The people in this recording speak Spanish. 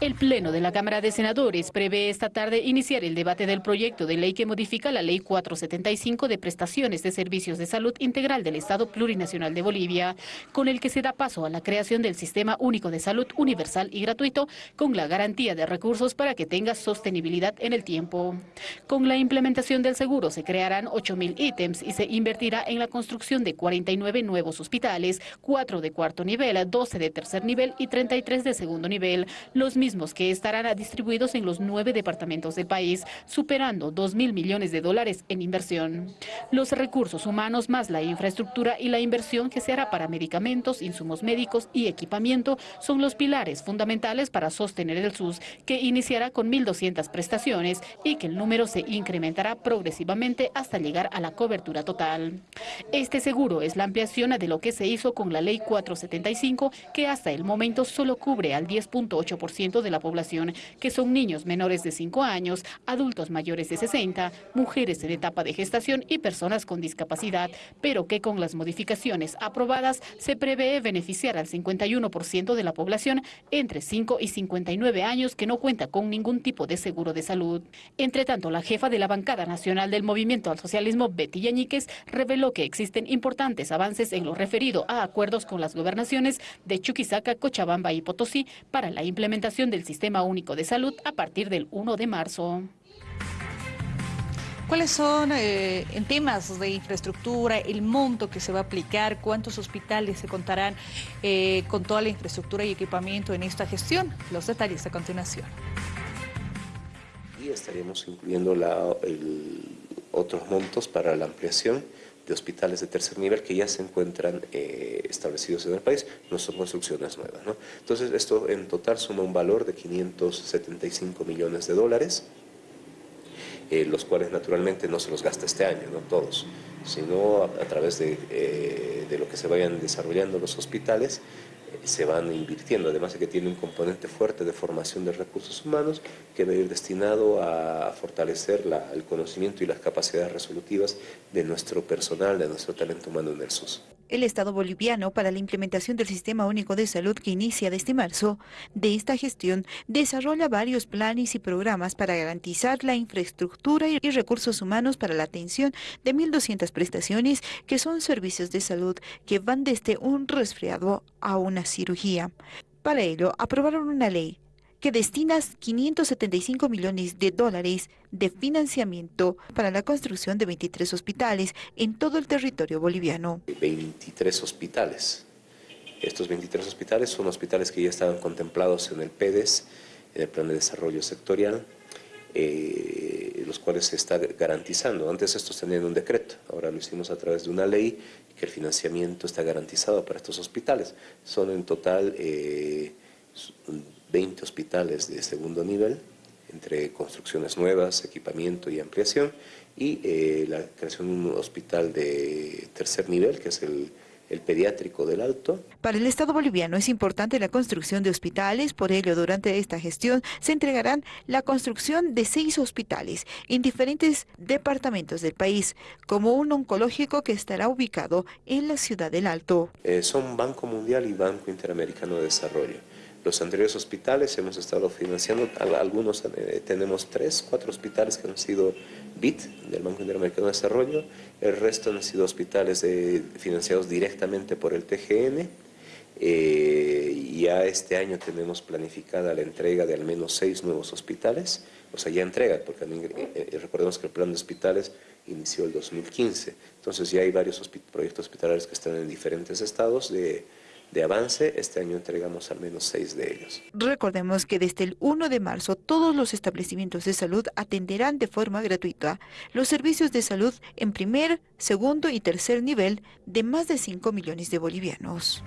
El Pleno de la Cámara de Senadores prevé esta tarde iniciar el debate del proyecto de ley que modifica la Ley 475 de prestaciones de servicios de salud integral del Estado Plurinacional de Bolivia, con el que se da paso a la creación del Sistema Único de Salud universal y gratuito, con la garantía de recursos para que tenga sostenibilidad en el tiempo. Con la implementación del seguro se crearán 8.000 ítems y se invertirá en la construcción de 49 nuevos hospitales, 4 de cuarto nivel, 12 de tercer nivel y 33 de segundo nivel, los mismos que estarán distribuidos en los nueve departamentos del país, superando 2 mil millones de dólares en inversión. Los recursos humanos más la infraestructura y la inversión que se hará para medicamentos, insumos médicos y equipamiento son los pilares fundamentales para sostener el SUS, que iniciará con 1.200 prestaciones y que el número se incrementará progresivamente hasta llegar a la cobertura total. Este seguro es la ampliación de lo que se hizo con la Ley 475, que hasta el momento solo cubre al 10.8% de la población, que son niños menores de 5 años, adultos mayores de 60, mujeres en etapa de gestación y personas con discapacidad, pero que con las modificaciones aprobadas se prevé beneficiar al 51% de la población entre 5 y 59 años que no cuenta con ningún tipo de seguro de salud. Entre tanto, la jefa de la bancada nacional del Movimiento al Socialismo, Betty Yañíquez, reveló que existen importantes avances en lo referido a acuerdos con las gobernaciones de Chuquisaca, Cochabamba y Potosí para la implementación del Sistema Único de Salud a partir del 1 de marzo. ¿Cuáles son, eh, en temas de infraestructura, el monto que se va a aplicar? ¿Cuántos hospitales se contarán eh, con toda la infraestructura y equipamiento en esta gestión? Los detalles a continuación. Y estaríamos incluyendo la, otros montos para la ampliación de hospitales de tercer nivel que ya se encuentran eh, establecidos en el país, no son construcciones nuevas. ¿no? Entonces esto en total suma un valor de 575 millones de dólares, eh, los cuales naturalmente no se los gasta este año, no todos, sino a, través de, eh, de lo que se vayan desarrollando los hospitales, se van invirtiendo, además de que tiene un componente fuerte de formación de recursos humanos que va a ir destinado a fortalecer el conocimiento y las capacidades resolutivas de nuestro personal, de nuestro talento humano en el SUS. El Estado boliviano para la implementación del Sistema Único de Salud que inicia desde marzo de esta gestión desarrolla varios planes y programas para garantizar la infraestructura y recursos humanos para la atención de 1.200 prestaciones que son servicios de salud que van desde un resfriado a una cirugía. Para ello, aprobaron una ley que destina 575 millones de dólares de financiamiento para la construcción de 23 hospitales en todo el territorio boliviano. 23 hospitales. Estos 23 hospitales son hospitales que ya estaban contemplados en el PEDES, en el Plan de Desarrollo Sectorial, eh, los cuales se está garantizando. Antes estos tenían un decreto, ahora lo hicimos a través de una ley que el financiamiento está garantizado para estos hospitales. Son en total... Eh, 20 hospitales de segundo nivel, entre construcciones nuevas, equipamiento y ampliación, y eh, la creación de un hospital de tercer nivel, que es el, el pediátrico del Alto. Para el Estado boliviano es importante la construcción de hospitales, por ello durante esta gestión se entregarán la construcción de seis hospitales en diferentes departamentos del país, como un oncológico que estará ubicado en la ciudad del Alto. Eh, son Banco Mundial y Banco Interamericano de Desarrollo. Los anteriores hospitales hemos estado financiando, algunos eh, tenemos tres, cuatro hospitales que han sido BIT, del Banco Interamericano de Desarrollo, el resto han sido hospitales financiados directamente por el TGN, eh, ya este año tenemos planificada la entrega de al menos seis nuevos hospitales, o sea, ya entrega, porque eh, recordemos que el plan de hospitales inició el 2015, entonces ya hay varios proyectos hospitalarios que están en diferentes estados de de avance. Este año entregamos al menos seis de ellos. Recordemos que desde el 1 de marzo todos los establecimientos de salud atenderán de forma gratuita los servicios de salud en primer, segundo y tercer nivel de más de 5 millones de bolivianos.